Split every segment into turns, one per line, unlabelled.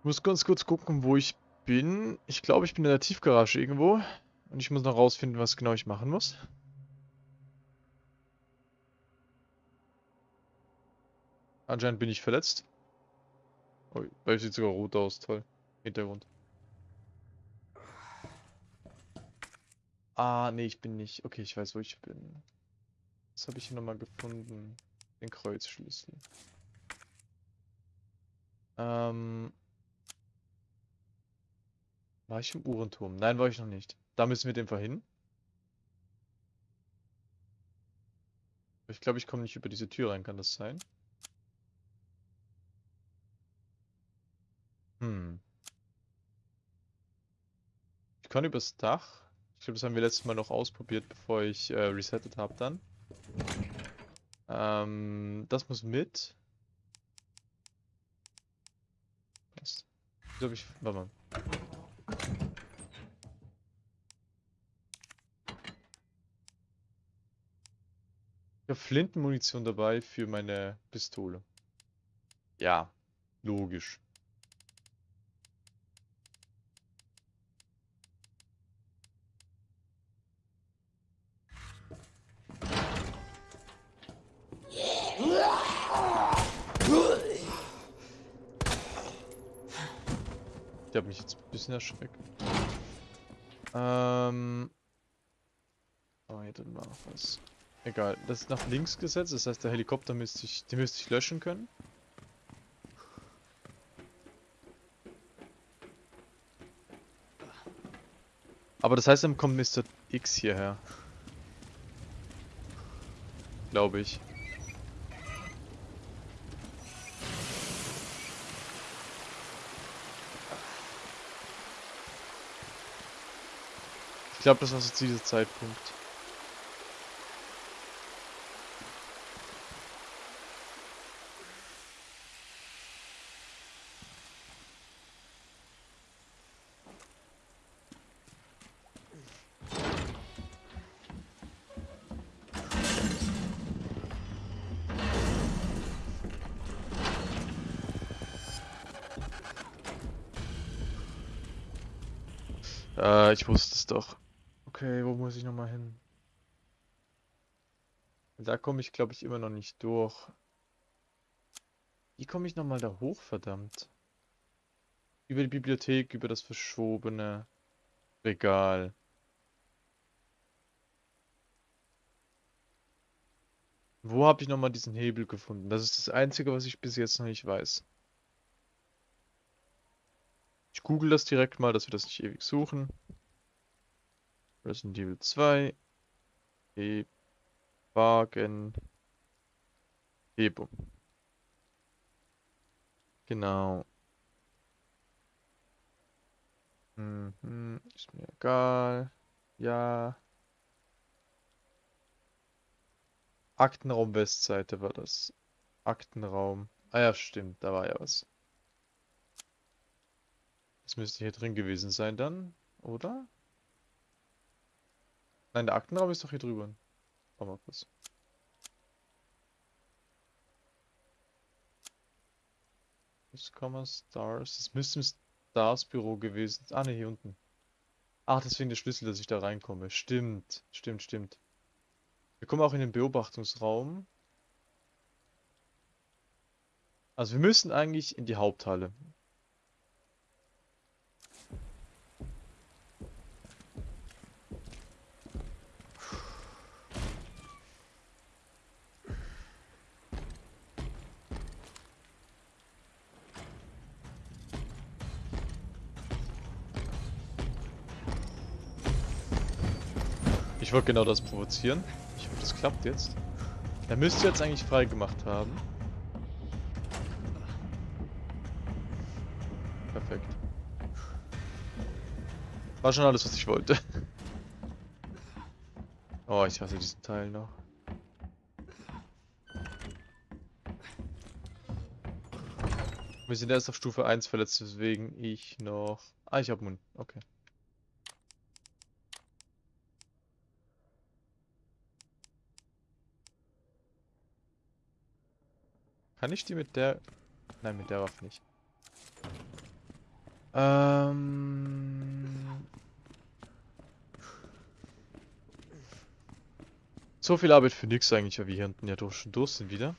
Ich muss ganz kurz gucken, wo ich bin. Ich glaube, ich bin in der Tiefgarage irgendwo. Und ich muss noch rausfinden, was genau ich machen muss. Anscheinend bin ich verletzt. Oh, weil sieht sogar rot aus, toll. Hintergrund. Ah, nee, ich bin nicht. Okay, ich weiß, wo ich bin. Was habe ich hier nochmal gefunden? Den Kreuzschlüssel. Ähm. War ich im Uhrenturm? Nein, war ich noch nicht. Da müssen wir den hin. Ich glaube, ich komme nicht über diese Tür rein, kann das sein? Hm. Ich kann übers Dach. Ich glaube, das haben wir letztes Mal noch ausprobiert, bevor ich äh, resettet habe dann. Ähm, das muss mit. Was? Wieso hab ich... Warte mal. Habe Flintenmunition dabei für meine Pistole. Ja, logisch. Der hat mich jetzt ein bisschen erschreckt. Ähm. Oh, hier drin war noch was. Egal, das ist nach links gesetzt, das heißt der Helikopter müsste ich, den müsste ich löschen können. Aber das heißt, dann kommt Mr. X hierher. Glaube ich. Ich glaube, das war so dieser Zeitpunkt. Äh, ich wusste es doch. Okay, wo muss ich nochmal hin? Da komme ich, glaube ich, immer noch nicht durch. Wie komme ich nochmal da hoch, verdammt? Über die Bibliothek, über das verschobene Regal. Wo habe ich nochmal diesen Hebel gefunden? Das ist das Einzige, was ich bis jetzt noch nicht weiß. Ich google das direkt mal, dass wir das nicht ewig suchen. Resident Evil 2. E Wagen. Hebung. Genau. Mhm, ist mir egal. Ja. Aktenraum Westseite war das. Aktenraum. Ah ja, stimmt, da war ja was. Das müsste hier drin gewesen sein dann, oder? Nein, der Aktenraum ist doch hier drüber. Warte mal kurz. Stars. Das müsste im Stars Büro gewesen sein. Ah, ne, hier unten. Ach, deswegen der Schlüssel, dass ich da reinkomme. Stimmt, stimmt, stimmt. Wir kommen auch in den Beobachtungsraum. Also wir müssen eigentlich in die Haupthalle. Ich wollte genau das provozieren. Ich hoffe, das klappt jetzt. Er müsste jetzt eigentlich frei gemacht haben. Perfekt. War schon alles, was ich wollte. Oh, ich hasse diesen Teil noch. Wir sind erst auf Stufe 1 verletzt, weswegen ich noch... Ah, ich habe Mund. Okay. Kann ich die mit der... Nein, mit der Waffe nicht. Ähm... So viel Arbeit für nix eigentlich, weil wir hier hinten ja durch, schon durch sind wieder.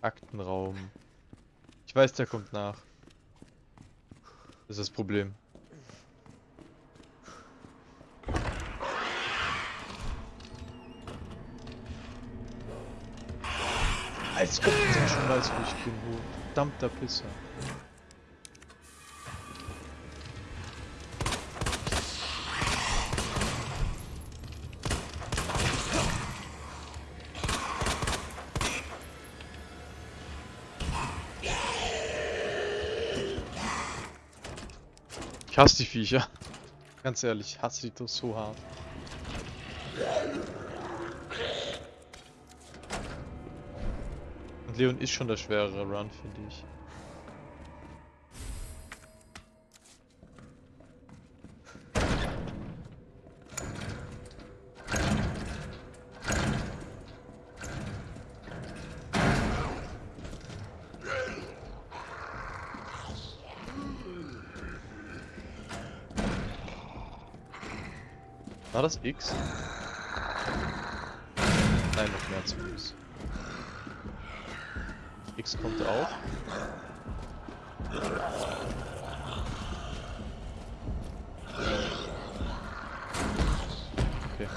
Aktenraum. Ich weiß, der kommt nach. Das ist das Problem. Als ob der schon weiß, wo ich bin, du verdammter Pisser. Ich hasse die Viecher. Ganz ehrlich, ich hasse die so hart. Und Leon ist schon der schwerere Run, finde ich. War das X? Nein, noch mehr zu Fuß. X kommt auch. Okay.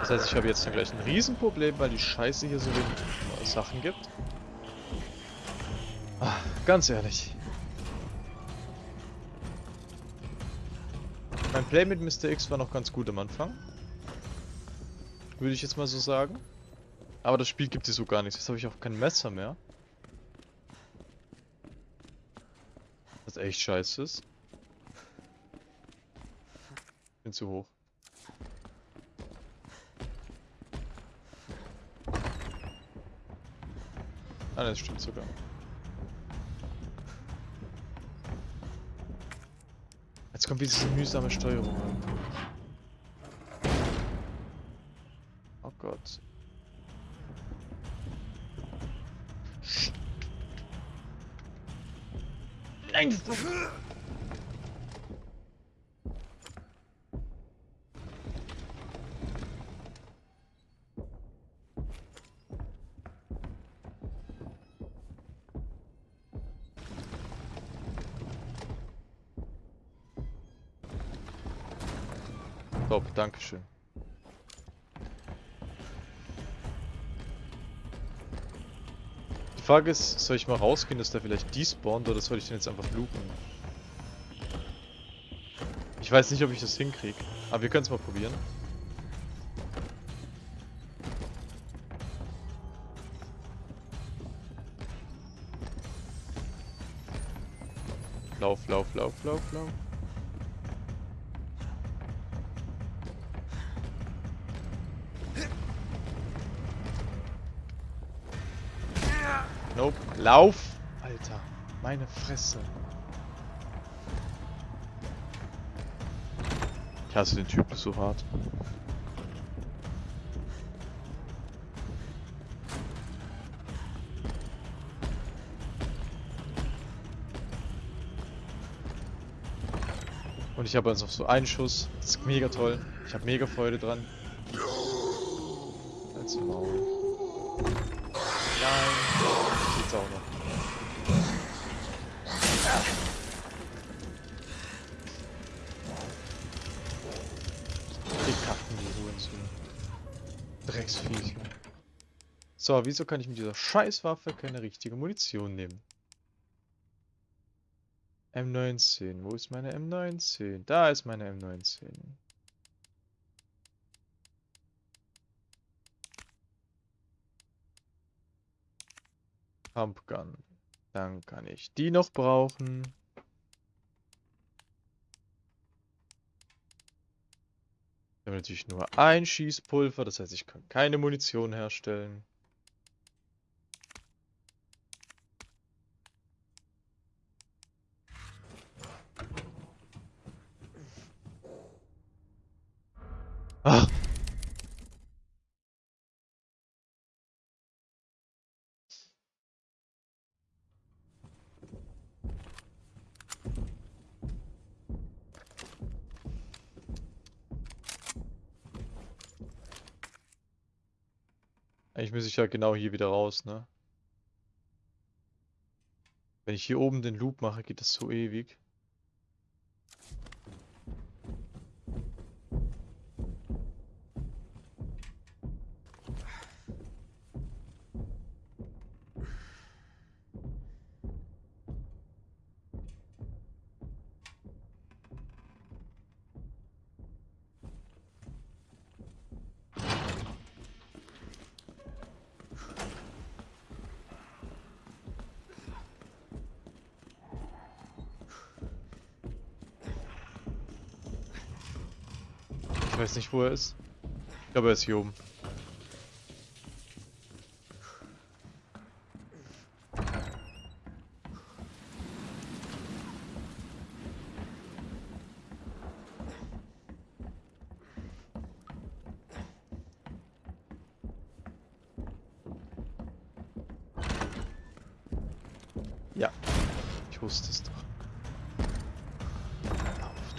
Das heißt, ich habe jetzt dann gleich ein Riesenproblem, weil die Scheiße hier so wenig Sachen gibt. Ah, ganz ehrlich. Play mit Mr. X war noch ganz gut am Anfang. Würde ich jetzt mal so sagen. Aber das Spiel gibt es so gar nichts. Jetzt habe ich auch kein Messer mehr. Was echt scheiße ist. Bin zu hoch. Ah, das stimmt sogar. Kommt diese mühsame Steuerung. Oh Gott. Nein! Dankeschön. Die Frage ist, soll ich mal rausgehen, dass der vielleicht despawnt oder soll ich den jetzt einfach looten? Ich weiß nicht, ob ich das hinkriege, aber wir können es mal probieren. Lauf, lauf, lauf, lauf, lauf. Nope. Lauf! Alter, meine Fresse. Ich hasse den Typen so hart. Und ich habe jetzt noch so einen Schuss. Das ist mega toll. Ich habe mega Freude dran. Als Maul. Nein. Geht's auch noch. Die Kacken, die Hurensohn. Drecksviecher. So, wieso kann ich mit dieser Scheißwaffe keine richtige Munition nehmen? M19. Wo ist meine M19? Da ist meine M19. Pumpgun. Dann kann ich die noch brauchen. Ich habe natürlich nur ein Schießpulver, das heißt, ich kann keine Munition herstellen. Ja genau hier wieder raus, ne? Wenn ich hier oben den Loop mache, geht das so ewig. Weiß nicht, wo er ist. Ich glaube, er ist hier oben. Ja, ich wusste es doch.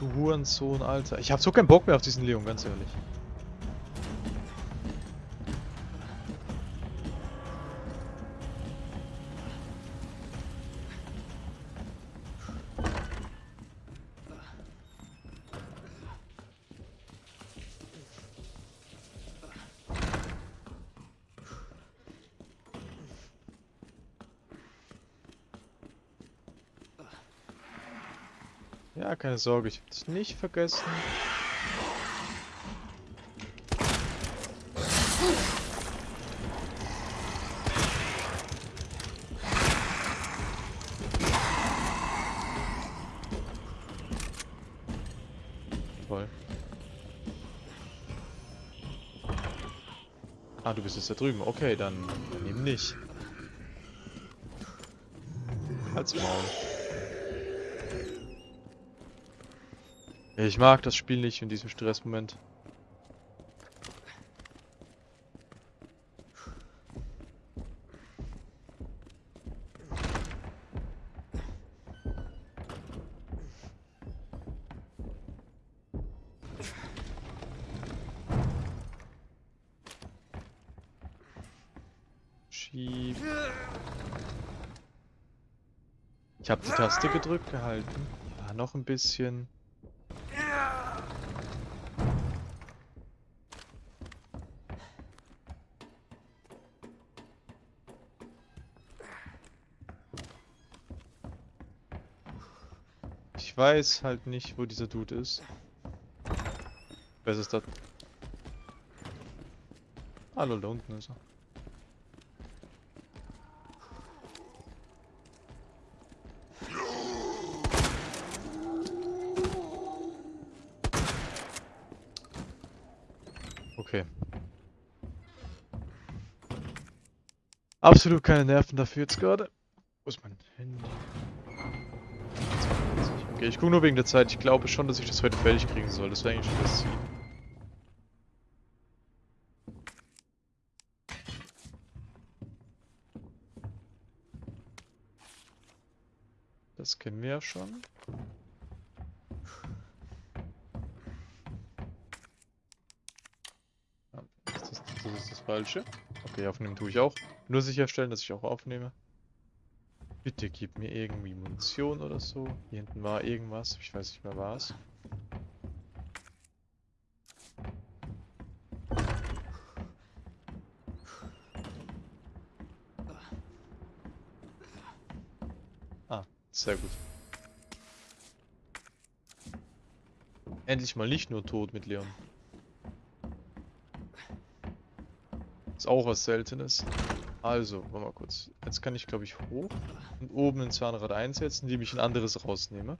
Du Hurensohn, Alter. Ich hab so keinen Bock mehr auf diesen Leon, ganz ehrlich. Ja, keine Sorge, ich hab dich nicht vergessen. Toll. Ah, du bist jetzt da drüben. Okay, dann, dann eben nicht. Halt's Maul. Ich mag das Spiel nicht in diesem Stressmoment. Ich habe die Taste gedrückt gehalten. Ja, noch ein bisschen. Weiß halt nicht, wo dieser Dude ist. Wer ist das? Hallo, da unten ist er. Okay. Absolut keine Nerven dafür jetzt gerade. Wo ist mein Handy? 42. Okay, ich gucke nur wegen der Zeit. Ich glaube schon, dass ich das heute fertig kriegen soll. Das wäre eigentlich schon das Ziel. Das kennen wir ja schon. Ja, das, ist, das ist das Falsche. Okay, aufnehmen tue ich auch. Nur sicherstellen, dass ich auch aufnehme. Bitte gib mir irgendwie Munition oder so. Hier hinten war irgendwas. Ich weiß nicht mehr was. Ah, sehr gut. Endlich mal nicht nur tot mit Leon. Ist auch was Seltenes. Also, warte mal kurz. Jetzt kann ich, glaube ich, hoch und oben ein Zahnrad einsetzen, indem ich ein anderes rausnehme.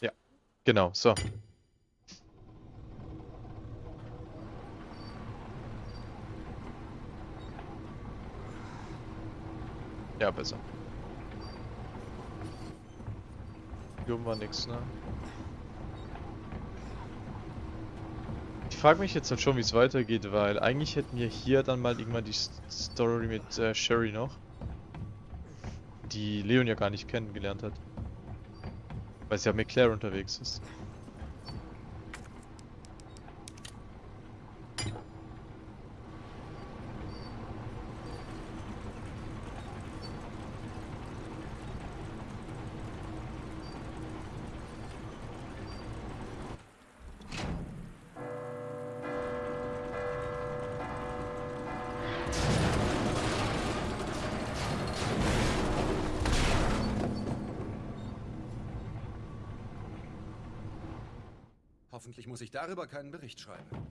Ja, genau, so. Ja, besser. Oben war nix, ne? Ich frage mich jetzt halt schon, wie es weitergeht, weil eigentlich hätten wir hier dann mal irgendwann die Story mit äh, Sherry noch. Die Leon ja gar nicht kennengelernt hat. Weil sie ja mit Claire unterwegs ist.
Muss ich darüber keinen Bericht schreiben.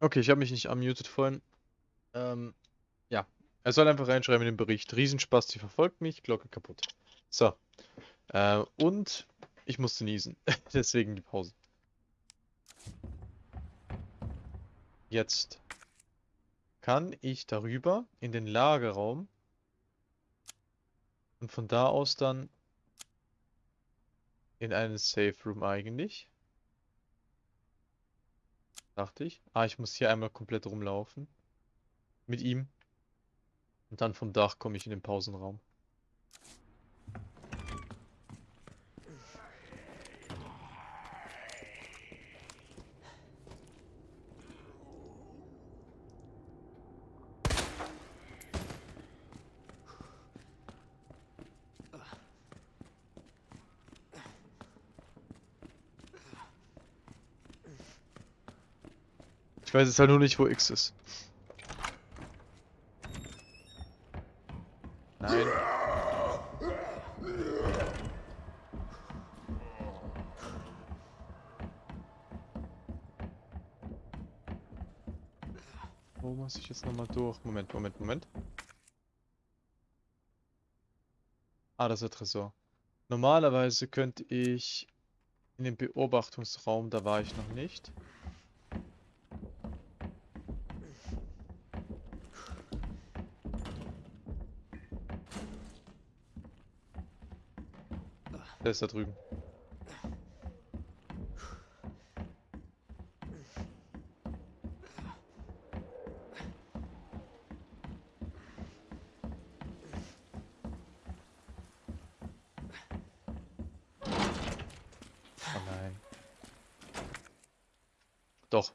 Okay, ich habe mich nicht unmuted vorhin. Ähm, ja. Er soll einfach reinschreiben in den Bericht. Riesenspaß, die verfolgt mich, Glocke kaputt. So. Äh, und ich musste niesen. Deswegen die Pause. Jetzt kann ich darüber in den Lagerraum und von da aus dann in einen Safe Room eigentlich. Dachte ich. Ah, ich muss hier einmal komplett rumlaufen. Mit ihm. Und dann vom Dach komme ich in den Pausenraum. Ich weiß jetzt halt nur nicht, wo X ist. Nein. Wo muss ich jetzt nochmal durch? Moment, Moment, Moment. Ah, das ist der Tresor. Normalerweise könnte ich in den Beobachtungsraum, da war ich noch nicht. Der ist da drüben. Oh nein. Doch.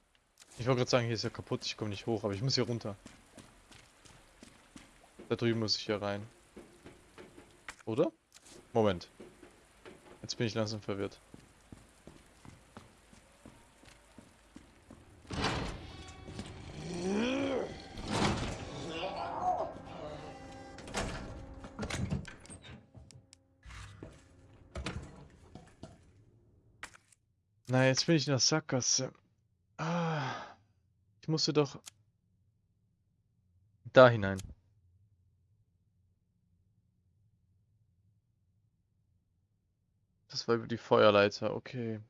Ich wollte gerade sagen, hier ist ja kaputt, ich komme nicht hoch, aber ich muss hier runter. Da drüben muss ich hier rein. Oder? Moment. Jetzt bin ich langsam verwirrt. Na, jetzt bin ich in der Sackgasse. Ah, ich musste doch da hinein. Das war über die Feuerleiter, okay.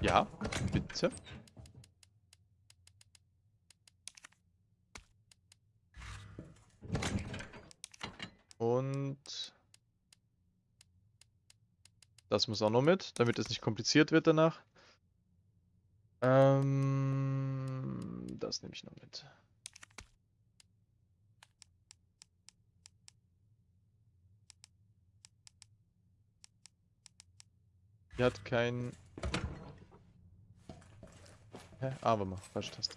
Ja, bitte. Und Das muss auch noch mit, damit es nicht kompliziert wird danach. Ähm, das nehme ich noch mit. Die hat kein... Hä? Ah, warte mal, falsche Taste.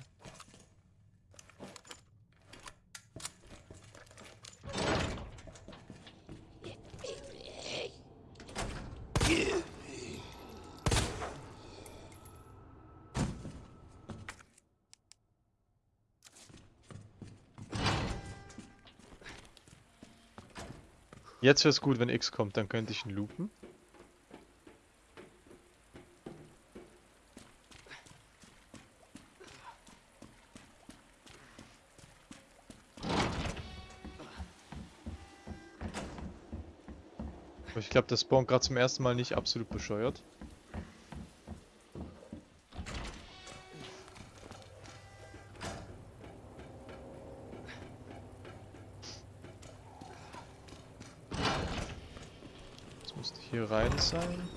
Jetzt wäre es gut, wenn X kommt, dann könnte ich ihn loopen. Aber ich glaube, das spawnt gerade zum ersten Mal nicht absolut bescheuert. Sein.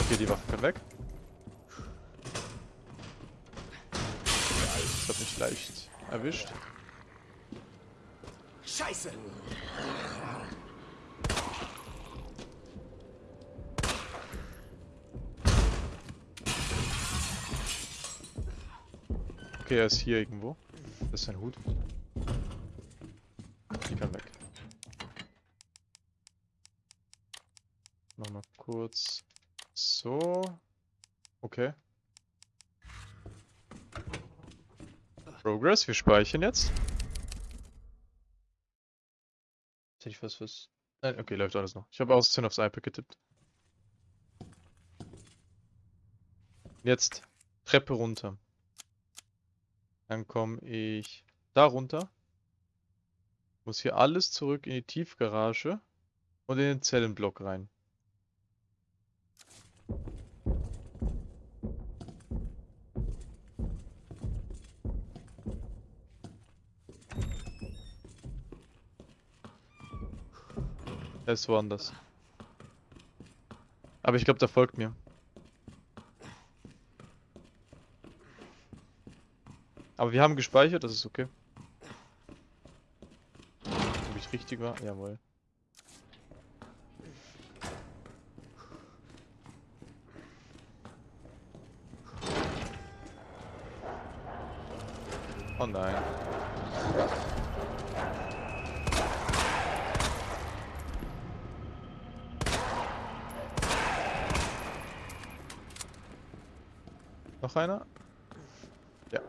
Okay, die Waffe kann weg. Das hat mich leicht erwischt.
Scheiße!
Okay, er ist hier irgendwo. Das ist sein Hut. Die kann weg. Nochmal kurz. So. Okay. Progress, wir speichern jetzt. Hätte ich was was. Nein, okay, läuft alles noch. Ich habe aus 10 aufs iPad getippt. Jetzt Treppe runter. Dann komme ich da runter. Muss hier alles zurück in die Tiefgarage und in den Zellenblock rein. Er ist woanders. Aber ich glaube, der folgt mir. Aber wir haben gespeichert, das ist okay. Ob ich richtig war? Jawohl. Oh nein. Noch einer? Ja.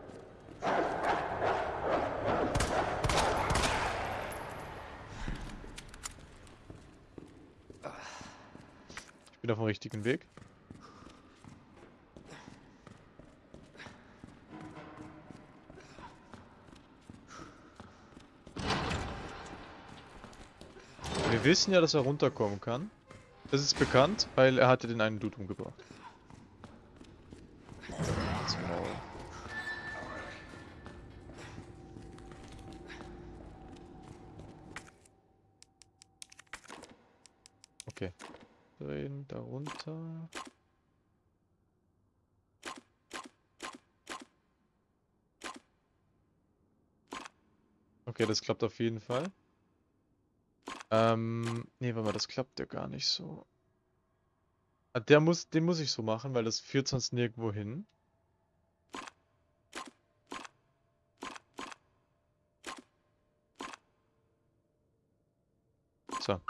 Ich bin auf dem richtigen Weg. Wir wissen ja, dass er runterkommen kann. Das ist bekannt, weil er hatte den einen Dude umgebracht. Okay. Drehen, da runter. Okay, das klappt auf jeden Fall. Ähm, nee, warte mal, das klappt ja gar nicht so. Ah, Der muss, den muss ich so machen, weil das führt sonst nirgendwo hin. So.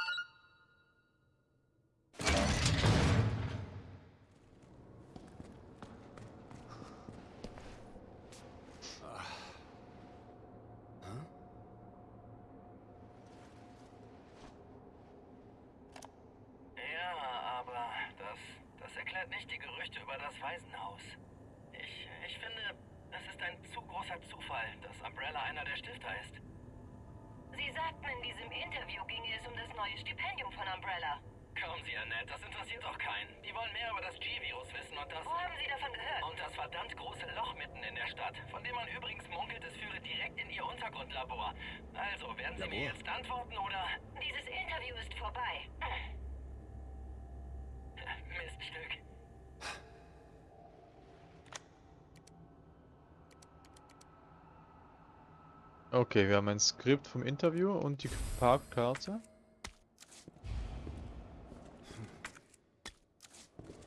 Ja, aber das, das erklärt nicht die Gerüchte über das Waisenhaus. Ich, ich finde, es ist ein zu großer Zufall, dass Umbrella einer der Stifter ist.
Sie sagten, in diesem Interview ginge es um das neue Stipendium von Umbrella.
Kommen Sie, Annette, das interessiert doch keinen. Die wollen mehr über das G-Virus wissen und das...
Wo haben Sie davon gehört?
Und das verdammt große Loch mitten in der Stadt, von dem man übrigens munkelt, es führe direkt in Ihr. Untergrundlabor. Also, werden Sie mir
Labor?
jetzt antworten oder...
Dieses Interview ist vorbei.
Miststück.
Okay, wir haben ein Skript vom Interview und die Parkkarte.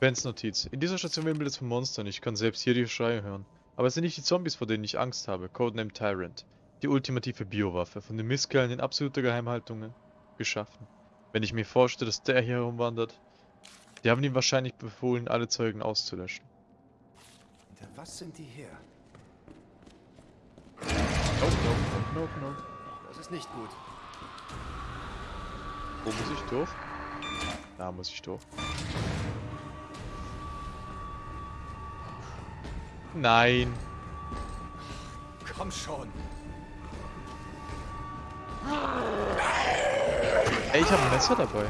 Bens Notiz. In dieser Station wimmelt es von Monstern. Ich kann selbst hier die Schreie hören. Aber es sind nicht die Zombies, vor denen ich Angst habe. Codename Tyrant. Die ultimative Biowaffe. Von den Misskerlen in absoluter Geheimhaltung geschaffen. Wenn ich mir vorstelle, dass der hier herumwandert. Die haben ihm wahrscheinlich befohlen, alle Zeugen auszulöschen.
Hinter was sind die her?
Nope, nope.
Das ist nicht gut.
Wo muss ich durch? Da muss ich durch. Nein.
Komm schon.
Ey, ich habe ein Messer dabei.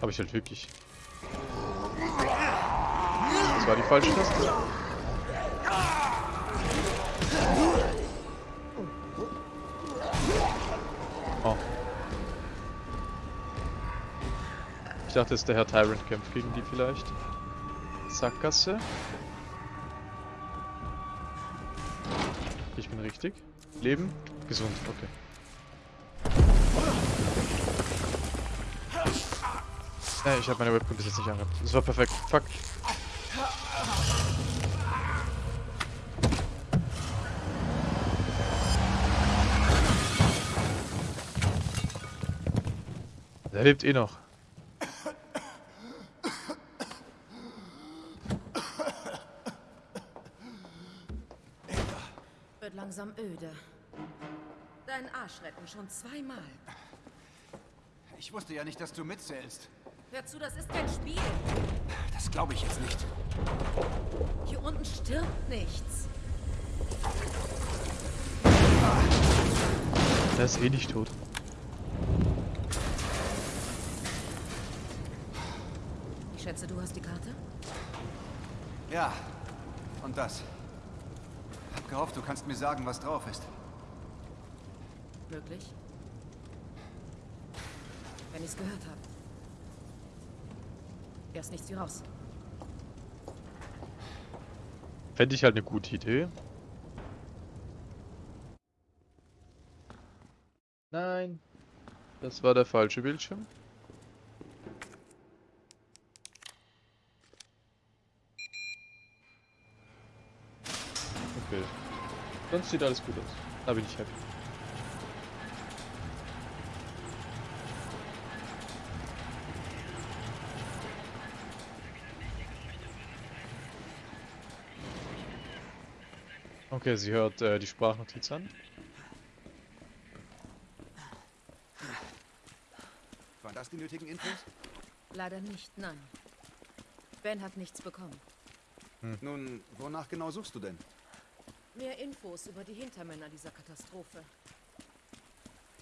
Habe ich halt wirklich. Das war die falsche Taste. Oh. Ich dachte, es ist der Herr Tyrant kämpft gegen die vielleicht. Sackgasse. Ich bin richtig. Leben. Gesund, okay. Äh, ich habe meine Webcam bis jetzt nicht angehabt. Das war perfekt. Fuck. Der lebt eh noch.
Wird langsam öde. Dein Arsch retten schon zweimal.
Ich wusste ja nicht, dass du mitzählst.
Hör zu, das ist kein Spiel.
Das glaube ich jetzt nicht.
Hier unten stirbt nichts.
Der ist eh nicht tot.
Schätze, du hast die Karte?
Ja. Und das. Hab gehofft, du kannst mir sagen, was drauf ist.
Möglich. Wenn ich's gehört habe. Erst nichts wie raus.
Fände ich halt eine gute Idee. Nein. Das war der falsche Bildschirm. Okay. Sonst sieht alles gut aus. Da bin ich happy. Okay, sie hört äh, die Sprachnotiz an.
Waren das die nötigen Infos?
Leider nicht, nein. Ben hat nichts bekommen.
Nun, wonach genau suchst du denn?
Mehr Infos über die Hintermänner dieser Katastrophe.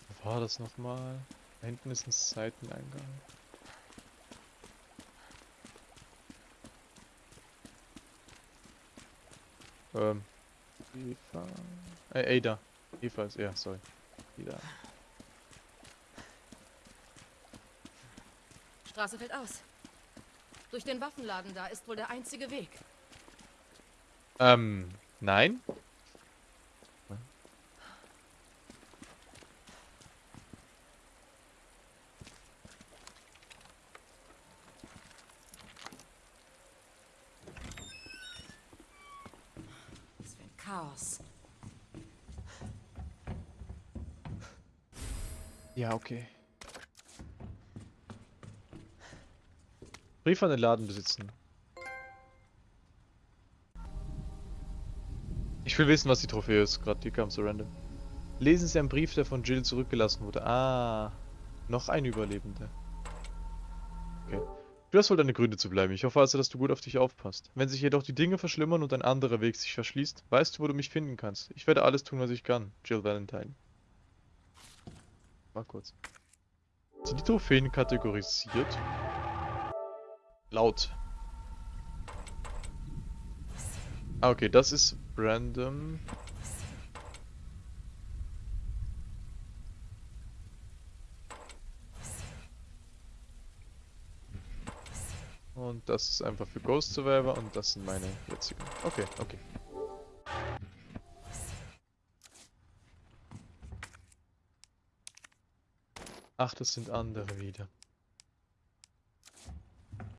Wo war das nochmal? Da hinten ist ein Seiteneingang. Ähm. Eva. Äh, Ada. Eva ist, ja, sorry. Wieder.
Straße fällt aus. Durch den Waffenladen da ist wohl der einzige Weg.
Ähm, nein?
Das wäre ein Chaos.
Ja, okay. Brief an den Laden besitzen. Ich will wissen, was die Trophäe ist. Gerade die kam so random. Lesen Sie einen Brief, der von Jill zurückgelassen wurde. Ah, noch ein Überlebender. Okay. Du hast wohl deine Gründe zu bleiben. Ich hoffe also, dass du gut auf dich aufpasst. Wenn sich jedoch die Dinge verschlimmern und ein anderer Weg sich verschließt, weißt du, wo du mich finden kannst. Ich werde alles tun, was ich kann. Jill Valentine. Mal kurz. Sind die Trophäen kategorisiert? Laut. Ah, okay, das ist random. Und das ist einfach für Ghost Survivor und das sind meine jetzigen. Okay, okay. Ach, das sind andere wieder.